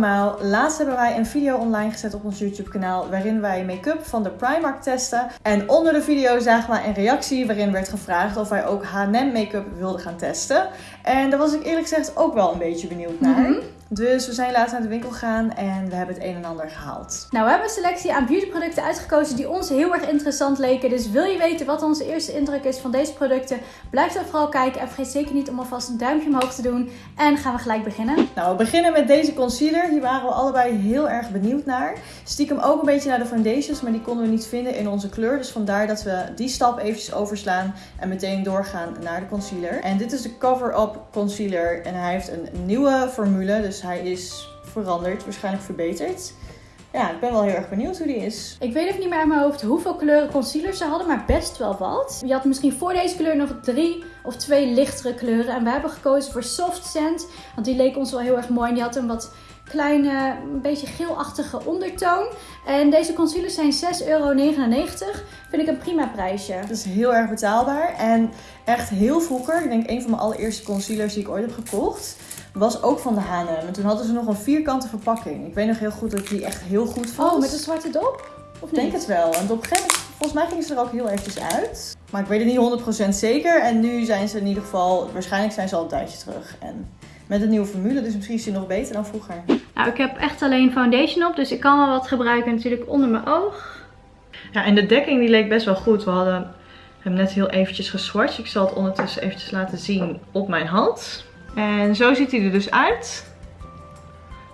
Laatst hebben wij een video online gezet op ons YouTube kanaal waarin wij make-up van de Primark testen. En onder de video zagen wij een reactie waarin werd gevraagd of wij ook H&M make-up wilden gaan testen. En daar was ik eerlijk gezegd ook wel een beetje benieuwd naar. Mhm. Dus we zijn laatst naar de winkel gegaan en we hebben het een en ander gehaald. Nou, we hebben een selectie aan beautyproducten uitgekozen die ons heel erg interessant leken. Dus wil je weten wat onze eerste indruk is van deze producten? Blijf dan vooral kijken en vergeet zeker niet om alvast een duimpje omhoog te doen. En gaan we gelijk beginnen. Nou, we beginnen met deze concealer. Hier waren we allebei heel erg benieuwd naar. Stiekem ook een beetje naar de foundations, maar die konden we niet vinden in onze kleur. Dus vandaar dat we die stap eventjes overslaan en meteen doorgaan naar de concealer. En dit is de Cover Up Concealer en hij heeft een nieuwe formule, dus hij is veranderd, waarschijnlijk verbeterd. Ja, ik ben wel heel erg benieuwd hoe die is. Ik weet even niet meer uit mijn hoofd hoeveel kleuren concealer ze hadden, maar best wel wat. Je had misschien voor deze kleur nog drie of twee lichtere kleuren. En we hebben gekozen voor Soft Sand, want die leek ons wel heel erg mooi. En die had een wat kleine, een beetje geelachtige ondertoon. En deze concealers zijn 6,99 euro. Vind ik een prima prijsje. Het is heel erg betaalbaar en echt heel vroeger. Ik denk een van mijn allereerste concealers die ik ooit heb gekocht. Was ook van de H&M. En toen hadden ze nog een vierkante verpakking. Ik weet nog heel goed dat ik die echt heel goed vond. Oh, met een zwarte dop? Of Ik denk het wel. En op een gegeven moment, volgens mij gingen ze er ook heel eventjes uit. Maar ik weet het niet 100% zeker. En nu zijn ze in ieder geval, waarschijnlijk zijn ze al een tijdje terug. En met een nieuwe formule, dus misschien is die nog beter dan vroeger. Nou, ik heb echt alleen foundation op, dus ik kan wel wat gebruiken natuurlijk onder mijn oog. Ja, en de dekking die leek best wel goed. We hadden hem net heel eventjes geswatcht. Ik zal het ondertussen eventjes laten zien op mijn hand. En zo ziet hij er dus uit.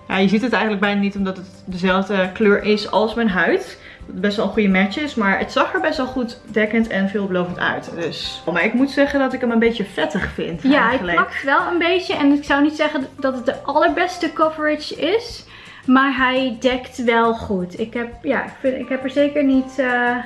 Ja, je ziet het eigenlijk bijna niet omdat het dezelfde kleur is als mijn huid. Dat best wel een goede match is, maar het zag er best wel goed dekkend en veelbelovend uit. Dus. Maar ik moet zeggen dat ik hem een beetje vettig vind Ja, hij eigenlijk. plakt wel een beetje en ik zou niet zeggen dat het de allerbeste coverage is. Maar hij dekt wel goed. Ik heb, ja, ik, vind, ik heb er zeker niet eh,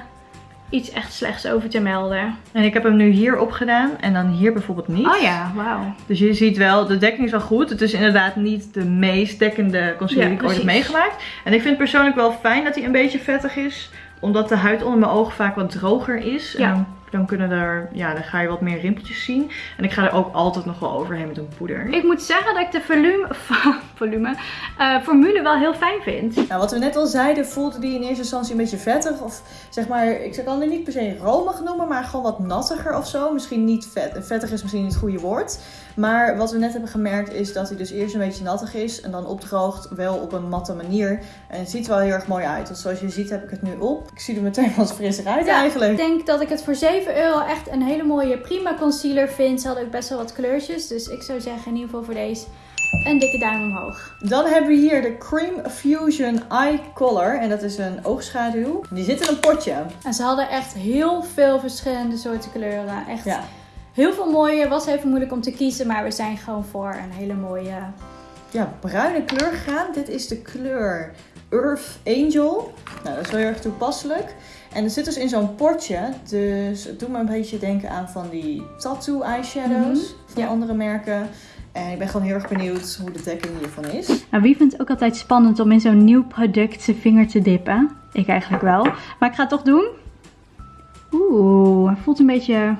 iets echt slechts over te melden. En ik heb hem nu hier opgedaan en dan hier bijvoorbeeld niet. Oh ja, wauw. Dus je ziet wel, de dekking is wel goed. Het is inderdaad niet de meest dekkende concealer die ik ooit heb meegemaakt. En ik vind persoonlijk wel fijn dat hij een beetje vettig is. Omdat de huid onder mijn ogen vaak wat droger is. Ja. En dan, kunnen er, ja, dan ga je wat meer rimpeltjes zien. En ik ga er ook altijd nog wel overheen met een poeder. Ik moet zeggen dat ik de volume, volume eh, formule wel heel fijn vind. Nou, wat we net al zeiden, voelde die in eerste instantie een beetje vettig. Of zeg maar, ik kan het niet per se romig noemen, maar gewoon wat nattiger of zo. Misschien niet vet. Vettig is misschien niet het goede woord. Maar wat we net hebben gemerkt is dat hij dus eerst een beetje nattig is. En dan opdroogt wel op een matte manier. En het ziet er wel heel erg mooi uit. Want zoals je ziet heb ik het nu op. Ik zie er meteen wat frisser uit Ja, eigenlijk. Ik denk dat ik het voor 7 euro echt een hele mooie prima concealer vind. Ze hadden ook best wel wat kleurtjes. Dus ik zou zeggen in ieder geval voor deze een dikke duim omhoog. Dan hebben we hier de Cream Fusion Eye Color. En dat is een oogschaduw. Die zit in een potje. En ze hadden echt heel veel verschillende soorten kleuren. Echt Ja. Heel veel mooie. Was even moeilijk om te kiezen. Maar we zijn gewoon voor een hele mooie... ja, bruine kleur gegaan. Dit is de kleur Earth Angel. Nou, dat is wel heel erg toepasselijk. En het zit dus in zo'n potje. Dus het doet me een beetje denken aan van die tattoo eyeshadows Mhm, van ja. andere merken. En ik ben gewoon heel erg benieuwd hoe de dekking hiervan is. Nou, wie vindt het ook altijd spannend om in zo'n nieuw product zijn vinger te dippen? Ik eigenlijk wel. Maar ik ga het toch doen. Oeh, hij voelt een beetje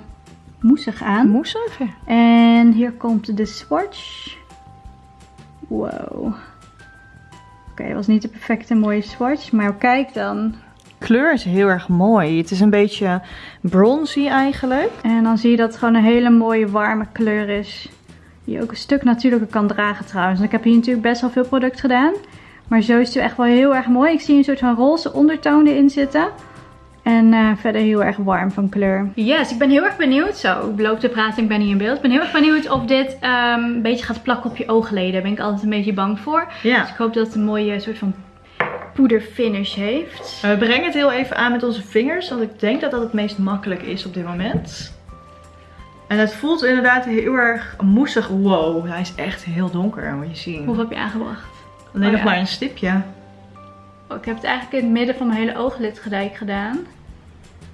moesig aan. Moesig? En hier komt de swatch. Wow. Oké, het was niet de perfecte mooie swatch, maar kijk dan. kleur is heel erg mooi. Het is een beetje bronzy eigenlijk. En dan zie je dat het gewoon een hele mooie warme kleur is. Die je ook een stuk natuurlijker kan dragen trouwens. En ik heb hier natuurlijk best wel veel product gedaan. Maar zo is het echt wel heel erg mooi. Ik zie een soort van roze ondertoon erin zitten. En eh, verder heel erg warm van kleur. Yes, ik ben heel erg benieuwd. Zo, ik loop te praten, ik ben niet in beeld. Ik ben heel erg benieuwd of dit ehm, een beetje gaat plakken op je oogleden. Daar ben ik altijd een beetje bang voor. Ja. Dus ik hoop dat het een mooie soort van poederfinish heeft. We brengen het heel even aan met onze vingers. Want ik denk dat dat het meest makkelijk is op dit moment. En het voelt inderdaad heel erg moesig. Wow, hij is echt heel donker, moet je zien. Hoeveel heb je aangebracht? Alleen Oh nog ja. maar een stipje. Oh, ik heb het eigenlijk in het midden van mijn hele ooglidgedijk gedaan.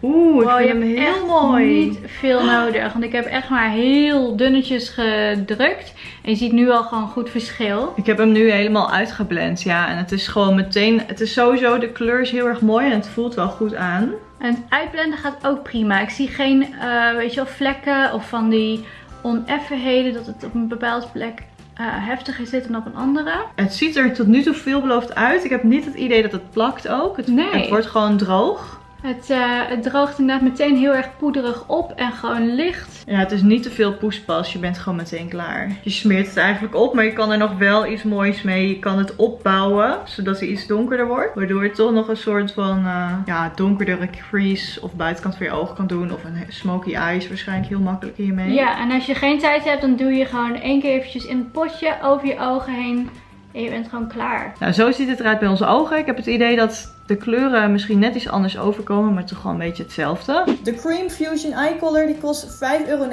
Oeh, ik Wow, je vind hem heel echt mooi. niet veel nodig. Want ik heb echt maar heel dunnetjes gedrukt. En je ziet nu al gewoon goed verschil. Ik heb hem nu helemaal uitgeblend, ja. En het is gewoon meteen... Het is sowieso... De kleur is heel erg mooi en het voelt wel goed aan. En het uitblenden gaat ook prima. Ik zie geen, eh, weet je wel, vlekken of van die oneffenheden. Dat het op een bepaalde plek eh, heftiger zit dan op een andere. Het ziet er tot nu toe veelbelovend uit. Ik heb niet het idee dat het plakt ook. Het, Nee. het wordt gewoon droog. Het, eh, het droogt inderdaad meteen heel erg poederig op en gewoon licht. Ja, het is niet te veel poespas. Je bent gewoon meteen klaar. Je smeert het eigenlijk op, maar je kan er nog wel iets moois mee. Je kan het opbouwen, zodat hij iets donkerder wordt. Waardoor je toch nog een soort van uh, ja, donkerdere crease of buitenkant van je oog kan doen. Of een smoky eyes waarschijnlijk heel makkelijk hiermee. Ja, en als je geen tijd hebt, dan doe je gewoon één keer eventjes in het potje over je ogen heen. En je bent gewoon klaar. Nou, zo ziet het eruit bij onze ogen. Ik heb het idee dat de kleuren misschien net iets anders overkomen, maar toch gewoon een beetje hetzelfde. De Cream Fusion Eye Color die kost 5,99 euro,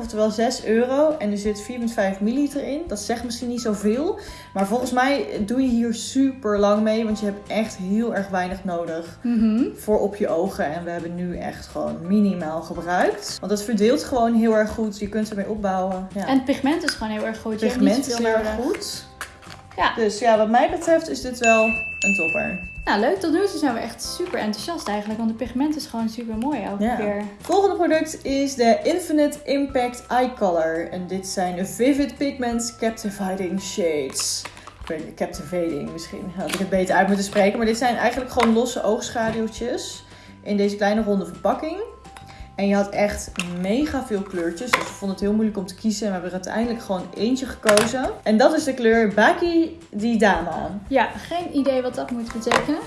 oftewel 6 euro. En er zit 4,5 milliliter in. Dat zegt misschien niet zoveel, maar volgens mij doe je hier super lang mee, want je hebt echt heel erg weinig nodig voor op je ogen. En we hebben nu echt gewoon minimaal gebruikt. Want het verdeelt gewoon heel erg goed. Je kunt ermee opbouwen. Ja. En het pigment is gewoon heel erg goed. het Je hebt niet pigment is heel erg goed. Ja. Dus ja, wat mij betreft is dit wel een topper. Nou, leuk. Tot nu toe zijn we echt super enthousiast eigenlijk. Want het pigment is gewoon super mooi elke Ja. keer. Volgende product is de Infinite Impact Eye Color. En dit zijn de Vivid Pigments Captivating Shades. Ik weet niet, Captivating misschien. Had ik het beter uit moeten spreken. Maar dit zijn eigenlijk gewoon losse oogschaduwtjes. In deze kleine ronde verpakking. En je had echt mega veel kleurtjes. Dus we vonden het heel moeilijk om te kiezen. En we hebben er uiteindelijk gewoon eentje gekozen. En dat is de kleur Baki di Dama. Ja, geen idee wat dat moet betekenen.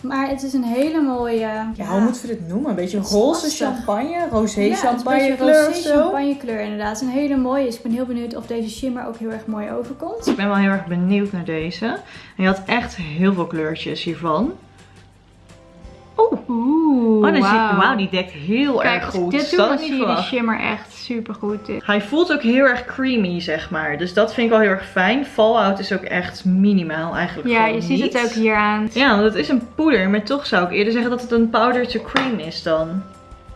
Maar het is een hele mooie... Ja, hoe moeten we dit noemen? Een beetje roze champagne, rosé Ja, champagne kleur of rosé zo. champagne kleur inderdaad. Het is een hele mooie. Dus ik ben heel benieuwd of deze shimmer ook heel erg mooi overkomt. Ik ben wel heel erg benieuwd naar deze. En je had echt heel veel kleurtjes hiervan. Oeh. Oeh, Oh, dan wauw, die dekt heel Kijk, erg goed. dit doe, dan zie je die shimmer echt super goed. Hij voelt ook heel erg creamy, zeg maar. Dus dat vind ik wel heel erg fijn. Fallout is ook echt minimaal eigenlijk Ja, je ziet het ook hier aan. Ja, want het is een poeder. Maar toch zou ik eerder zeggen dat het een powder to cream is dan.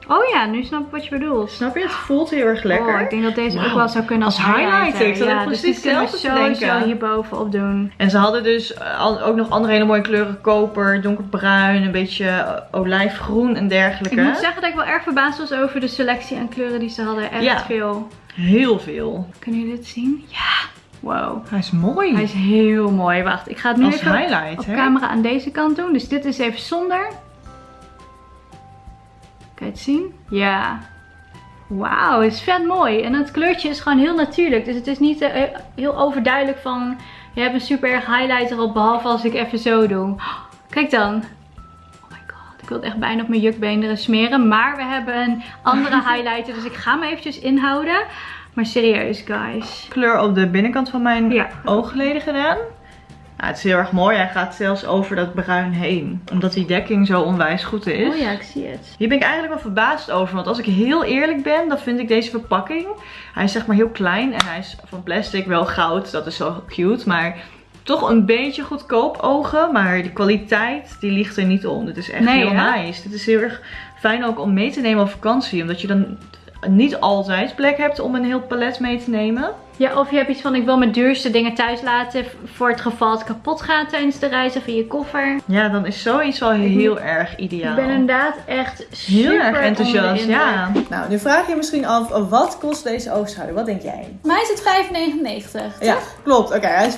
Oh ja, nu snap ik wat je bedoelt. Snap je? Het voelt heel erg lekker. Oh, ik denk dat deze ook wel zou kunnen als, Als highlighter. Ik zat Ja, dus precies hetzelfde te denken. hierbovenop doen. En ze hadden dus eh, ook nog andere hele mooie kleuren. Koper, donkerbruin, een beetje eh, olijfgroen en dergelijke. Ik moet zeggen dat ik wel erg verbaasd was over de selectie aan kleuren die ze hadden. Echt Ja. veel. Heel veel. Kunnen jullie dit zien? Ja. Wow. Hij is mooi. Hij is heel mooi. Wacht, ik ga het nu Als even op camera aan deze kant doen. Dus dit is even zonder. Kan je het zien? Ja. Wauw, het is vet mooi. En het kleurtje is gewoon heel natuurlijk. Dus het is niet eh, heel overduidelijk van... Je hebt een super erg highlighter op, behalve als ik even zo doe. Kijk dan. Oh my god, ik wil het echt bijna op mijn jukbeenderen smeren. Maar we hebben een andere highlighter, dus ik ga me eventjes inhouden. Maar serieus, guys. kleur op de binnenkant van mijn Ja. oogleden gedaan. Het is heel erg mooi. Hij gaat zelfs over dat bruin heen. Omdat die dekking zo onwijs goed is. Oh ja, ik zie het. Hier ben ik eigenlijk wel verbaasd over. Want als ik heel eerlijk ben, dan vind ik deze verpakking. Hij is zeg maar heel klein en hij is van plastic wel goud. Dat is zo cute. Maar toch een beetje goedkoop ogen. Maar de kwaliteit, die ligt er niet om. Dit is echt Nee, heel hè? nice. Dit is heel erg fijn ook om mee te nemen op vakantie. Omdat je dan niet altijd plek hebt om een heel palet mee te nemen. Ja, of je hebt iets van ik wil mijn duurste dingen thuis laten voor het geval het kapot gaat tijdens de reis of in je koffer. Ja, dan is zoiets wel heel erg ideaal. Ik ben inderdaad echt super heel erg enthousiast, ja. Nou, nu vraag je je misschien af, wat kost deze oogschaduw? Wat denk jij? Mij is het 5,99. Ja, klopt. Oké, hij is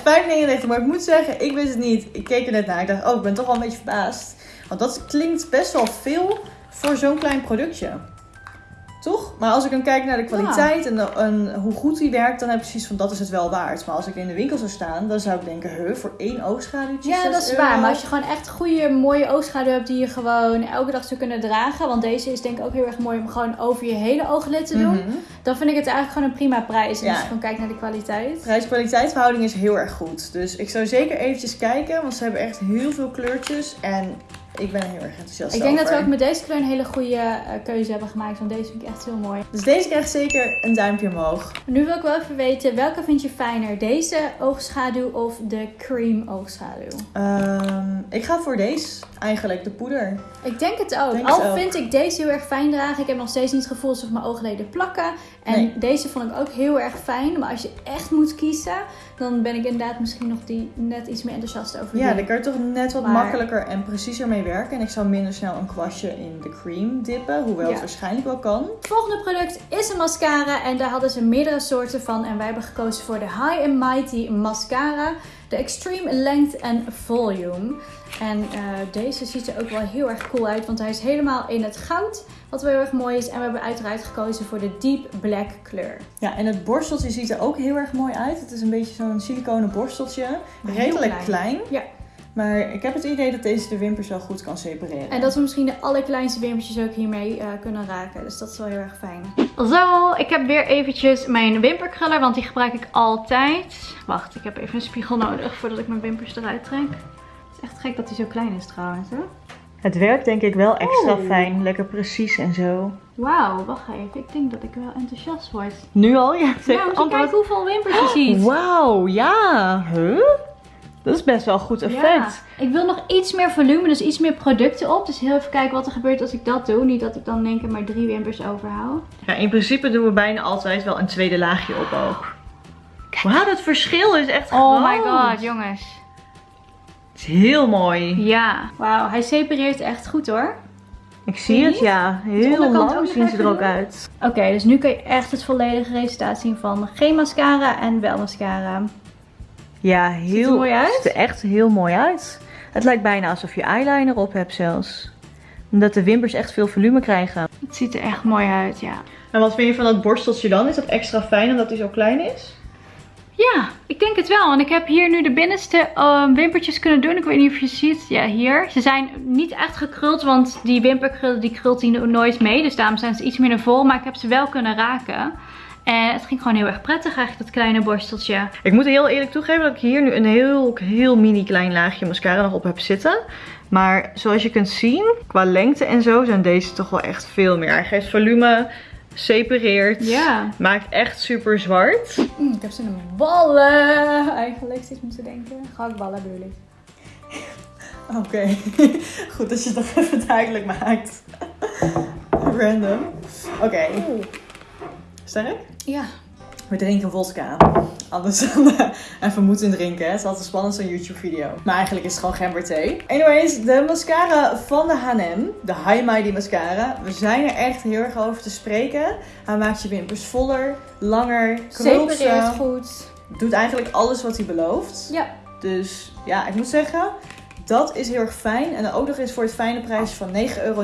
5,99. Maar ik moet zeggen, ik wist het niet. Ik keek er net naar. Ik dacht, oh, ik ben toch wel een beetje verbaasd. Want dat klinkt best wel veel voor zo'n klein productje. Toch? Maar als ik dan kijk naar de kwaliteit en, hoe goed die werkt, dan heb ik precies van dat is het wel waard. Maar als ik in de winkel zou staan, dan zou ik denken, huh, voor één oogschaduwtje Ja, 6 dat is euro? waar. Maar als je gewoon echt goede, mooie oogschaduw hebt die je gewoon elke dag zou kunnen dragen. Want deze is denk ik ook heel erg mooi om gewoon over je hele ooglid te doen. Mhm. Dan vind ik het eigenlijk gewoon een prima prijs. En Ja. als je gewoon kijkt naar de kwaliteit. Prijs-kwaliteit verhouding is heel erg goed. Dus ik zou zeker eventjes kijken, want ze hebben echt heel veel kleurtjes. En ik ben heel erg enthousiast Ik denk dat we ook met deze kleur een hele goede eh, keuze hebben gemaakt. Want deze vind ik echt heel mooi. Dus deze krijgt zeker een duimpje omhoog. Nu wil ik wel even weten, welke vind je fijner? Deze oogschaduw of de cream oogschaduw? Ehm, ik ga voor deze, eigenlijk, de poeder. Ik denk het ook. Denk het Al ook. vind ik deze heel erg fijn dragen. Ik heb nog steeds niet het gevoel alsof mijn oogleden plakken. En Nee. deze vond ik ook heel erg fijn. Maar als je echt moet kiezen, dan ben ik inderdaad misschien nog die net iets meer enthousiast over Ja, dan kan je toch net wat Maar- makkelijker en preciezer mee werken. En ik zou minder snel een kwastje in de cream dippen. Hoewel Ja. het waarschijnlijk wel kan. Het volgende product is een mascara en daar hadden ze meerdere soorten van. En wij hebben gekozen voor de High and Mighty Mascara. De Extreme Length and Volume. En eh, deze ziet er ook wel heel erg cool uit, want hij is helemaal in het goud. Wat wel heel erg mooi is. En we hebben uiteraard gekozen voor de Deep Black kleur. Ja, en het borsteltje ziet er ook heel erg mooi uit. Het is een beetje zo'n siliconen borsteltje. Redelijk klein. klein. Ja. Maar ik heb het idee dat deze de wimpers wel goed kan separeren. En dat we misschien de allerkleinste wimpertjes ook hiermee eh, kunnen raken. Dus dat is wel heel erg fijn. Zo, ik heb weer eventjes mijn wimperkruller, want die gebruik ik altijd. Wacht, ik heb even een spiegel nodig voordat ik mijn wimpers eruit trek. Het is echt gek dat hij zo klein is trouwens, hè? Het werkt denk ik wel extra fijn. Lekker precies en zo. Wauw, wacht even. Ik denk dat ik wel enthousiast word. Nu al? Ja, maar kijk hoeveel wimpers je ziet. Wauw, ja. Huh? Dat is best wel een goed effect. Ja, ik wil nog iets meer volume, dus iets meer producten op. Dus heel even kijken wat er gebeurt als ik dat doe. Niet dat ik dan één keer maar drie wimpers overhoud. Ja, in principe doen we bijna altijd wel een tweede laagje op ook. Wauw, dat verschil is echt Oh my groot. god, jongens. Het is heel mooi. Ja. Wauw, hij separeert echt goed hoor. Ik zie het, niet? ja. Heel lang zien ze er ook uit. Oké, dus nu kun je echt het volledige resultaat zien van geen mascara en wel mascara. Ja, Ziet heel... er mooi uit? ziet er echt heel mooi uit. Het lijkt bijna alsof je eyeliner op hebt zelfs. Omdat de wimpers echt veel volume krijgen. Het ziet er echt mooi uit, ja. En wat vind je van dat borsteltje dan? Is dat extra fijn omdat hij zo klein is? Ja, ik denk het wel. Want ik heb hier nu de binnenste eh, wimpertjes kunnen doen. Ik weet niet of je ziet. Ja, hier. Ze zijn niet echt gekruld, want die wimperkrullen die krult die nooit mee. Dus daarom zijn ze iets minder vol. Maar ik heb ze wel kunnen raken. En het ging gewoon heel erg prettig eigenlijk, dat kleine borsteltje. Ik moet heel eerlijk toegeven dat ik hier nu een heel, heel mini klein laagje mascara nog op heb zitten. Maar zoals je kunt zien, qua lengte en zo zijn deze toch wel echt veel meer. Hij geeft volume, separeert, Ja. maakt echt super zwart. Mm, ik heb in ballen. Eigenlijk zit moeten denken. Gehaktballen bedoel ik. Oké, goed dat je het nog even duidelijk maakt. Random. Oké, sterk? Ja. We drinken vodka. Anders dan eh, even moeten drinken. Het is altijd spannend zo'n YouTube video. Maar eigenlijk is het gewoon gemberthee. Anyways, de mascara van de H&M. De High Mighty mascara. We zijn er echt heel erg over te spreken. Hij maakt je wimpers voller, langer, krult Separeert goed. Doet eigenlijk alles wat hij belooft. Ja. Dus ja, ik moet zeggen, dat is heel erg fijn. En dan ook nog eens voor het fijne prijsje van 9,99 euro.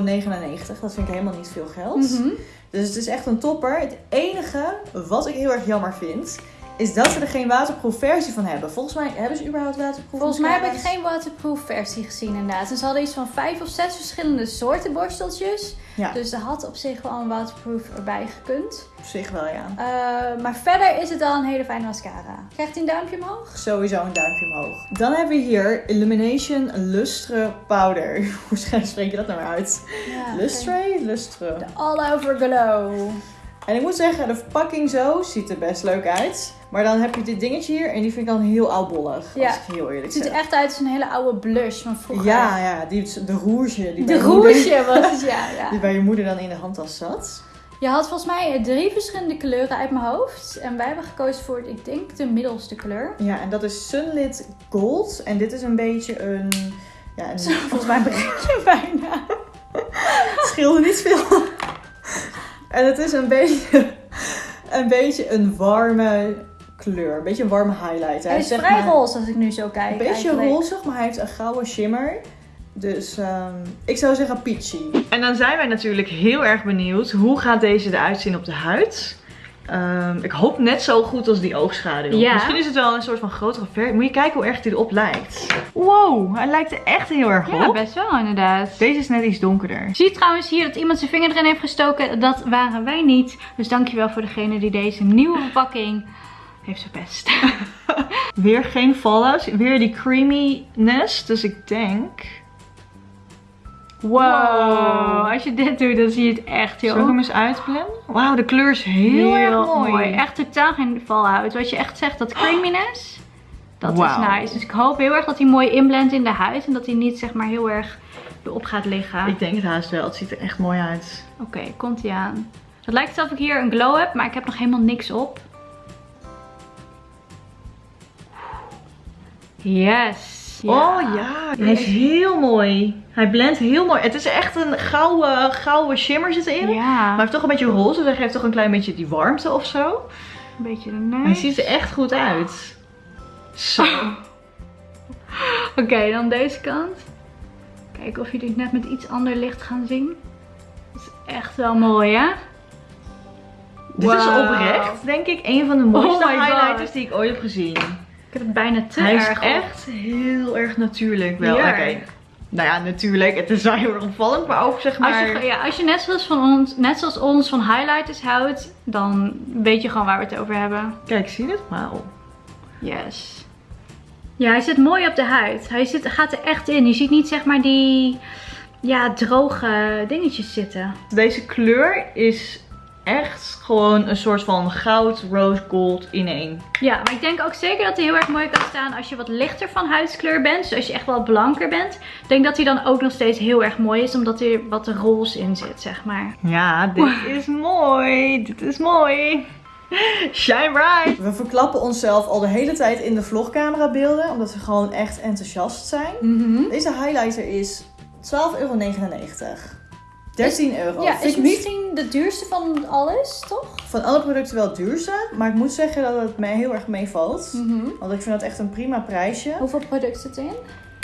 Dat vind ik helemaal niet veel geld. Mhm. Dus het is echt een topper. Het enige wat ik heel erg jammer vind, is dat ze er geen waterproof versie van hebben. Volgens mij hebben ze überhaupt waterproof Volgens mij heb ik geen waterproof versie gezien inderdaad. En ze hadden iets van vijf of zes verschillende soorten borsteltjes. Ja, Dus er had op zich wel een waterproof erbij gekund. op zich wel ja. Eh, maar verder is het al een hele fijne mascara. Krijgt hij een duimpje omhoog? Sowieso een duimpje omhoog. Dan hebben we hier Illumination Lustre Powder. Hoe spreek je dat nou uit? Ja, Lustre? Lustre. De All Over Glow. En ik moet zeggen, de verpakking zo ziet er best leuk uit. Maar dan heb je dit dingetje hier en die vind ik dan heel oudbollig. Ja. Als ik heel eerlijk Het ziet er echt uit als een hele oude blush van vroeger. Ja, ja, die, de roertje. Die De moeder- roesje was het, ja. ja. Die bij je moeder dan in de handtas zat. Je had volgens mij drie verschillende kleuren uit mijn hoofd. En wij hebben gekozen voor, ik denk, de middelste kleur. Ja, en dat is Sunlit Gold. En dit is een beetje een... Ja, een, Volgens mij je bijna. het scheelde niet veel. En het is een beetje, een beetje een warme kleur. Een beetje een warme highlight. Hij is zeg vrij maar roze als ik nu zo kijk. Een beetje rozig, maar hij heeft een gouden shimmer. Dus ehm, ik zou zeggen peachy. En dan zijn wij natuurlijk heel erg benieuwd. Hoe gaat deze eruit zien op de huid? Ehm, ik hoop net zo goed als die oogschaduw. Ja. Misschien is het wel een soort van grotere versie. Moet je kijken hoe erg hij erop lijkt. Wow, hij lijkt er echt heel erg Ja, op. best wel inderdaad. Deze is net iets donkerder. Zie je trouwens hier dat iemand zijn vinger erin heeft gestoken? Dat waren wij niet. Dus dankjewel voor degene die deze nieuwe verpakking heeft verpest. Weer geen fallouts. Weer die creaminess. Dus ik denk... Wow. Als je dit doet, dan zie je het echt heel Zal ik hem eens uitblenden? Wauw, de kleur is heel, erg mooi. Echt totaal geen fallout. Wat je echt zegt, dat creaminess. Dat is nice. Dus ik hoop heel erg dat hij mooi inblendt in de huid. En dat hij niet zeg maar heel erg erop gaat liggen. Ik denk het haast wel. Het ziet er echt mooi uit. Oké, komt hij aan. Het lijkt alsof ik hier een glow heb, maar ik heb nog helemaal niks op. Yes. Oh ja, hij is heel mooi. Hij blendt heel mooi. Het is echt een gouden, gouden shimmer zit erin. Ja. Maar hij heeft toch een beetje roze, dus hij geeft toch een klein beetje die warmte of zo. Een beetje de Hij neus. ziet er echt goed uit. Zo. Oké, dan deze kant. Kijken of jullie het net met iets ander licht gaan zien. Dat is echt wel mooi, hè? Dit is oprecht, denk ik, een van de mooiste Oh God. highlighters die ik ooit heb gezien. Ik heb het bijna te Hij is erg op. echt heel erg natuurlijk wel. Ja. Oké. Nou ja, natuurlijk. Het is wel heel erg opvallend, maar ook zeg maar... Als je, ja, als je net zoals, van ons, net zoals ons van highlighters houdt, dan weet je gewoon waar we het over hebben. Kijk, zie je het? Wauw. Yes. Ja, hij zit mooi op de huid. Hij zit, gaat er echt in. Je ziet niet zeg maar die ja, droge dingetjes zitten. Deze kleur is echt gewoon een soort van goud, rose gold in één. Ja, maar ik denk ook zeker dat hij heel erg mooi kan staan als je wat lichter van huidskleur bent. Dus als je echt wel blanker bent. Ik denk dat hij dan ook nog steeds heel erg mooi is, omdat er wat roze in zit, zeg maar. Ja, dit is mooi. Dit is mooi. Shine bright. We verklappen onszelf al de hele tijd in de vlogcamera beelden, omdat we gewoon echt enthousiast zijn. Deze highlighter is 12,99 euro. 13 euro. Ja, Vind is ik niet misschien de duurste van alles, toch? van alle producten wel het duurste, maar ik moet zeggen dat het mij heel erg meevalt. Want ik vind dat echt een prima prijsje. Hoeveel producten zit erin?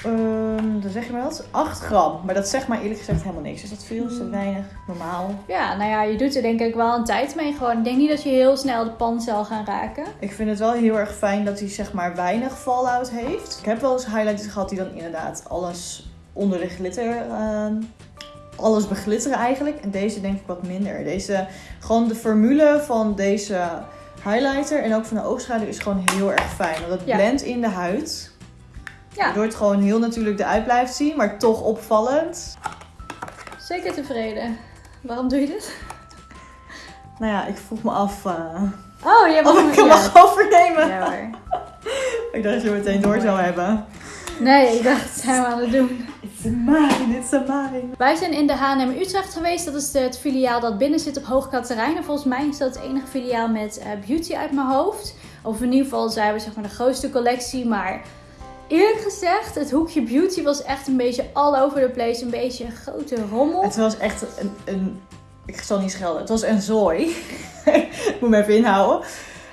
Ehm dan zeg je maar wat? 8 gram. Maar dat zegt maar eerlijk gezegd helemaal niks. Is dat veel? Is dat weinig? Normaal? Ja, nou ja, je doet er denk ik wel een tijd mee gewoon. Ik denk niet dat je heel snel de pan zal gaan raken. Ik vind het wel heel erg fijn dat hij zeg maar weinig fallout heeft. Ik heb wel eens highlighters gehad die dan inderdaad alles onder de glitter... ehm, alles beglitteren eigenlijk. En deze denk ik wat minder. Deze, gewoon de formule van deze highlighter en ook van de oogschaduw is gewoon heel erg fijn. Want het Ja. blendt in de huid. Ja. Waardoor het gewoon heel natuurlijk eruit blijft zien, maar toch opvallend. Zeker tevreden. Waarom doe je dit? Nou ja, ik vroeg me af uh, Oh, je of ik hem mag overnemen. Ja hoor. Ik dacht dat je meteen door zou hebben. Nee, ik dacht, zijn we aan het doen. It's a mine, it's a mine. Wij zijn in de H&M Utrecht geweest. Dat is het filiaal dat binnen zit op Hoogkaterijn. En volgens mij is dat het enige filiaal met eh, beauty uit mijn hoofd. Of in ieder geval zijn we zeg maar de grootste collectie. Maar eerlijk gezegd, het hoekje beauty was echt een beetje all over the place. Een beetje een grote rommel. Het was echt een, een... Ik zal niet schelden. Het was een zooi. ik moet me even inhouden.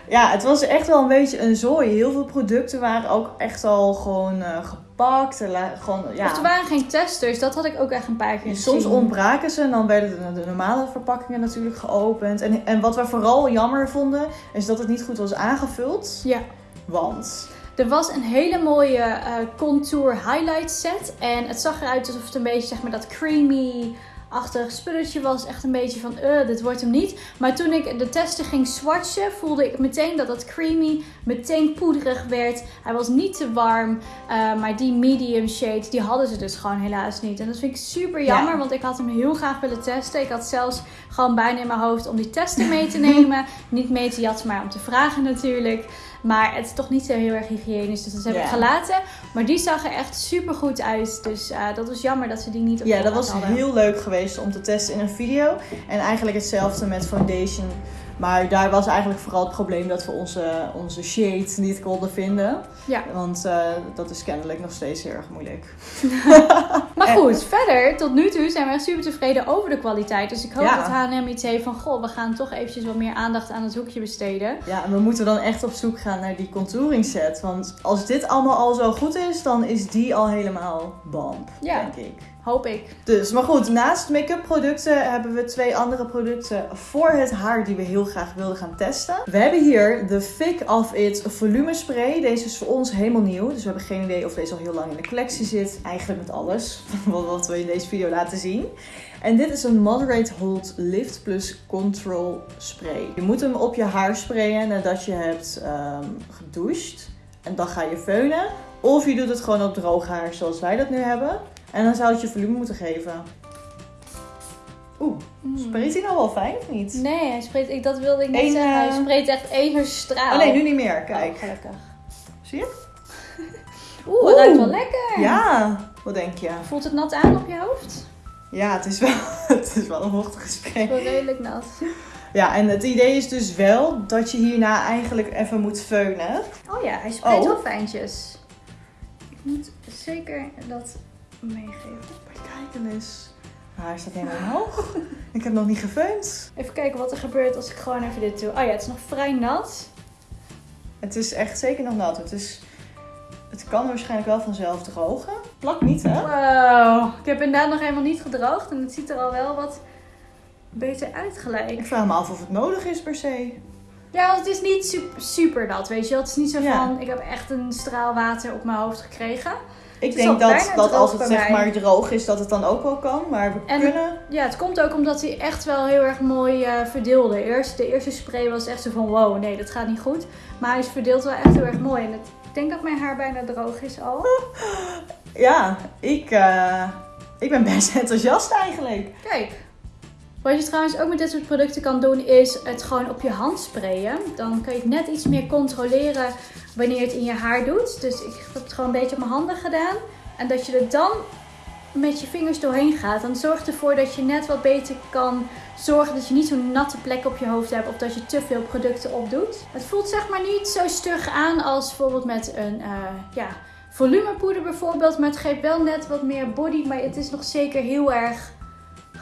Ja, het was echt wel een beetje een zooi. Heel veel producten waren ook echt al gewoon eh, gepakt. Gewoon, ja. Of er waren geen testers. Dat had ik ook echt een paar keer Soms gezien. ontbraken ze en dan werden de, de normale verpakkingen natuurlijk geopend. En, en wat we vooral jammer vonden, is dat het niet goed was aangevuld. Ja. Want Er was een hele mooie eh, contour highlight set. En het zag eruit alsof het een beetje zeg maar dat creamy achtig spulletje was. Echt een beetje van, eh, dit wordt hem niet. Maar toen ik de testen ging swatchen, voelde ik meteen dat dat creamy meteen poederig werd. Hij was niet te warm. eh, maar die medium shade, die hadden ze dus gewoon helaas niet. En dat vind ik super jammer, Ja. want ik had hem heel graag willen testen. Ik had zelfs gewoon bijna in mijn hoofd om die testen mee te nemen. niet mee te jatten, maar om te vragen natuurlijk. Maar het is toch niet zo heel erg hygiënisch, dus dat heb ik gelaten. Maar die zag er echt super goed uit. Dus eh, dat was jammer dat ze die niet op ja, dat was hadden. heel leuk geweest om te testen in een video. En eigenlijk hetzelfde met foundation. Maar daar was eigenlijk vooral het probleem dat we onze, onze shade niet konden vinden. Ja. Want eh, dat is kennelijk nog steeds heel erg moeilijk. Maar goed, verder, tot nu toe zijn we echt super tevreden over de kwaliteit. Dus ik hoop Ja. dat H&M iets heeft van, goh, we gaan toch eventjes wat meer aandacht aan het hoekje besteden. Ja, en we moeten dan echt op zoek gaan naar die contouring set. Want als dit allemaal al zo goed is, dan is die al helemaal bamp, Ja. denk ik. Hoop ik. Dus, maar goed, naast make-up producten hebben we twee andere producten voor het haar die we heel graag wilden gaan testen. We hebben hier de Thick of It volume spray. Deze is voor ons helemaal nieuw, dus we hebben geen idee of deze al heel lang in de collectie zit. Eigenlijk met alles wat we in deze video laten zien. En dit is een Moderate Hold Lift Plus Control Spray. Je moet hem op je haar sprayen nadat je hebt ehm, gedoucht. En dan ga je feunen. Of je doet het gewoon op droog haar zoals wij dat nu hebben. En dan zou het je volume moeten geven. Oeh, spreekt hij nou wel fijn of niet? Nee, hij spreekt, ik, dat wilde ik niet Eén, zeggen. Hij eh, spreekt echt even straal. Oh nee, nu niet meer. Kijk. Oh, gelukkig. Zie je? Oeh, het Oeh. ruikt wel lekker. Ja. Wat denk je? Voelt het nat aan op je hoofd? Ja, het is wel, het is wel een vochtige spray. Wel redelijk nat. Ja, en het idee is dus wel dat je hierna eigenlijk even moet feunen. Oh ja, hij spreekt Oh. wel fijntjes. Ik moet zeker dat meegeven. Maar kijk dan eens. Nou, hij staat helemaal omhoog. ik heb nog niet gefeund. Even kijken wat er gebeurt als ik gewoon even dit doe. Oh ja, het is nog vrij nat. Het is echt zeker nog nat. Het, is, het kan waarschijnlijk wel vanzelf drogen. Plak niet, hè? Wow, ik heb inderdaad nog helemaal niet gedroogd en het ziet er al wel wat beter uit gelijk. Ik vraag me af of het nodig is per se. Ja, want het is niet super, super nat, weet je wel. Het is niet zo Ja. van, ik heb echt een straal water op mijn hoofd gekregen. Ik denk dat, dat als het zeg mij. maar droog is, dat het dan ook wel kan. Maar we En- kunnen... Ja, het komt ook omdat hij echt wel heel erg mooi eh, verdeelde. Eerst, de eerste spray was echt zo van, wow, nee, dat gaat niet goed. Maar hij is verdeeld wel echt heel erg mooi. En het, ik denk dat mijn haar bijna droog is al. Ja, ik, eh, ik ben best enthousiast eigenlijk. Kijk. Wat je trouwens ook met dit soort producten kan doen, is het gewoon op je hand sprayen. Dan kan je het net iets meer controleren wanneer het in je haar doet. Dus ik heb het gewoon een beetje op mijn handen gedaan. En dat je er dan met je vingers doorheen gaat. Dan zorgt ervoor dat je net wat beter kan zorgen dat je niet zo'n natte plek op je hoofd hebt. Of dat je te veel producten opdoet. Het voelt zeg maar niet zo stug aan als bijvoorbeeld met een eh, ja, volumepoeder bijvoorbeeld. Maar het geeft wel net wat meer body. Maar het is nog zeker heel erg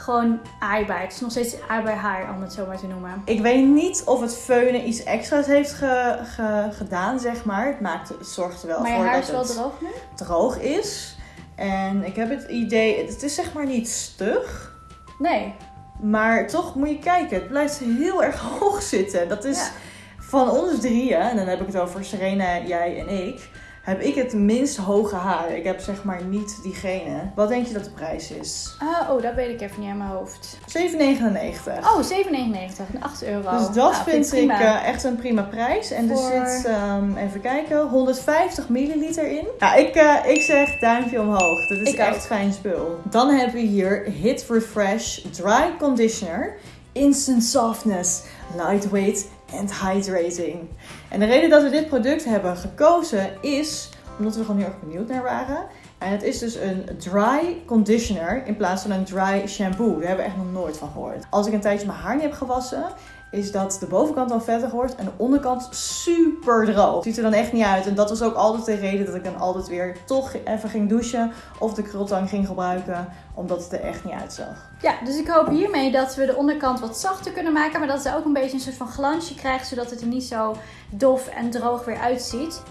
gewoon aaibaar. Het is nog steeds aaibaar haar, om het zo maar te noemen. Ik weet niet of het feunen iets extra's heeft ge- ge- gedaan, zeg maar. Het, maakt, het zorgt er wel Maar je voor haar dat is wel het droog nu? droog is. En ik heb het idee, het is zeg maar niet stug. Nee. Maar toch moet je kijken, het blijft heel erg hoog zitten. Dat is Ja. van ons drieën, en dan heb ik het over Serena, jij en ik, heb ik het minst hoge haar. Ik heb zeg maar niet diegene. Wat denk je dat de prijs is? Ah, oh, dat weet ik even niet aan mijn hoofd. 7,99. Oh, 7,99. en 8 euro. Dus dat Nou, vind ik eh, echt een prima prijs. En er zit, ehm, even kijken, 150 milliliter in. Ja, ik, eh, ik zeg duimpje omhoog. Dat is Ik echt ook. fijn spul. Dan hebben we hier Hit Refresh Dry Conditioner. Instant softness, lightweight and hydrating. En de reden dat we dit product hebben gekozen is omdat we gewoon heel erg benieuwd naar waren. En het is dus een dry conditioner in plaats van een dry shampoo. Daar hebben we echt nog nooit van gehoord. Als ik een tijdje mijn haar niet heb gewassen, is dat de bovenkant dan vettig wordt en de onderkant super droog. Ziet er dan echt niet uit. En dat was ook altijd de reden dat ik dan altijd weer toch even ging douchen of de krultang ging gebruiken, omdat het er echt niet uitzag. Ja, dus ik hoop hiermee dat we de onderkant wat zachter kunnen maken. Maar dat ze ook een beetje een soort van glansje krijgt. Zodat het er niet zo dof en droog weer uitziet.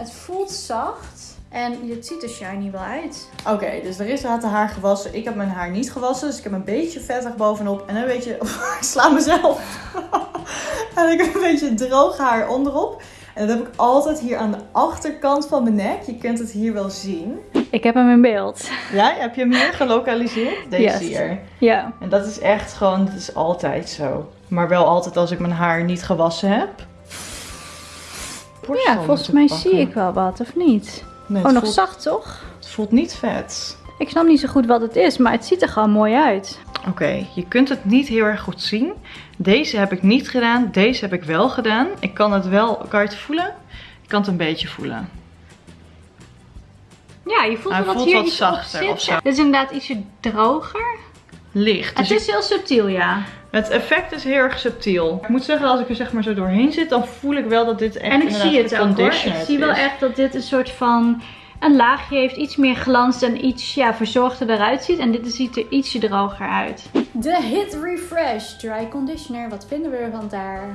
Het voelt zacht. En het ziet er shiny wel uit. Oké, dus er is had haar gewassen. Ik heb mijn haar niet gewassen, dus ik heb een beetje vettig bovenop en een beetje. ik sla mezelf. en ik heb een beetje droog haar onderop. En dat heb ik altijd hier aan de achterkant van mijn nek. Je kunt het hier wel zien. Ik heb hem in beeld. Ja, heb je hem hier gelokaliseerd? Deze Yes. hier. Ja. En dat is echt gewoon, dat is altijd zo. Maar wel altijd als ik mijn haar niet gewassen heb. Borstel Ja, volgens mij pakken. zie ik wel wat, of niet? Nee, Oh, het nog voelt, zacht toch? Het voelt niet vet. Ik snap niet zo goed wat het is, maar het ziet er gewoon mooi uit. Oké, je kunt het niet heel erg goed zien. Deze heb ik niet gedaan, deze heb ik wel gedaan. Ik kan het wel, kan je het voelen? Ik kan het een beetje voelen. Ja, je voelt Hij wel dat voelt hier wat iets zachter op zit. zo. Dit is inderdaad ietsje droger. Licht. Dus Het is heel subtiel, ja. Het effect is heel erg subtiel. Ik moet zeggen, als ik er zeg maar zo doorheen zit, dan voel ik wel dat dit echt En ik zie het ook hoor. Ik zie wel is. echt dat dit een soort van een laagje heeft. Iets meer glans en iets ja, verzorgder eruit ziet. En dit ziet er ietsje droger uit. De Hit Refresh Dry Conditioner. Wat vinden we ervan daar?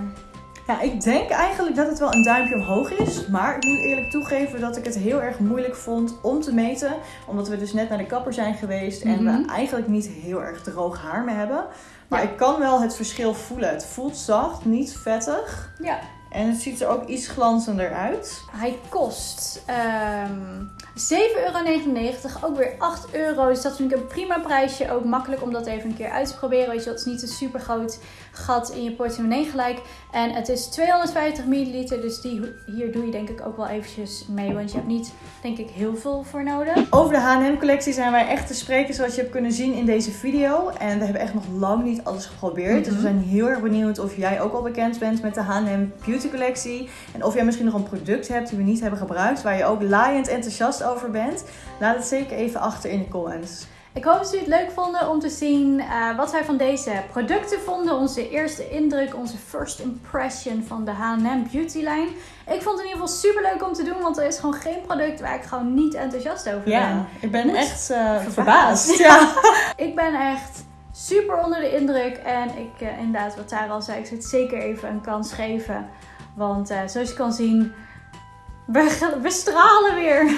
Ja, ik denk eigenlijk dat het wel een duimpje omhoog is. Maar ik moet eerlijk toegeven dat ik het heel erg moeilijk vond om te meten. Omdat we dus net naar de kapper zijn geweest en Mhm. we eigenlijk niet heel erg droog haar meer hebben. Maar Ja. ik kan wel het verschil voelen. Het voelt zacht, niet vettig. Ja. En het ziet er ook iets glanzender uit. Hij kost ehm 7,99 euro. Ook weer 8 euro. Dus dat vind ik een prima prijsje. Ook makkelijk om dat even een keer uit te proberen. Weet je, het is niet een super groot gat in je portemonnee gelijk. En het is 250 milliliter. Dus die, hier doe je denk ik ook wel eventjes mee. Want je hebt niet, denk ik, heel veel voor nodig. Over de H&M collectie zijn wij echt te spreken zoals je hebt kunnen zien in deze video. En we hebben echt nog lang niet alles geprobeerd. Dus we Mhm. zijn heel erg benieuwd of jij ook al bekend bent met de H&M Beauty collectie. En of jij misschien nog een product hebt die we niet hebben gebruikt. Waar je ook laaiend enthousiast over bent. Laat het zeker even achter in de comments. Ik hoop dat jullie het leuk vonden om te zien uh, wat wij van deze producten vonden. Onze eerste indruk, onze first impression van de H&M Beauty lijn. Ik vond het in ieder geval super leuk om te doen, want er is gewoon geen product waar ik gewoon niet enthousiast over ben. Ja, ik ben echt uh, verbaasd. Ja. ik ben echt super onder de indruk en ik uh, inderdaad, wat daar al zei, ik zou het zeker even een kans geven. Want zoals je kan zien we, we stralen weer.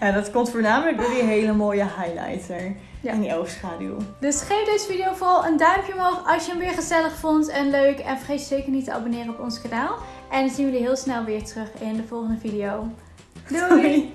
Ja, dat komt voornamelijk door die hele mooie highlighter. Ja. En die oogschaduw. Dus geef deze video vooral een duimpje omhoog als je hem weer gezellig vond en leuk. En vergeet je zeker niet te abonneren op ons kanaal. En dan zien we jullie heel snel weer terug in de volgende video. Doei.